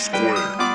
square.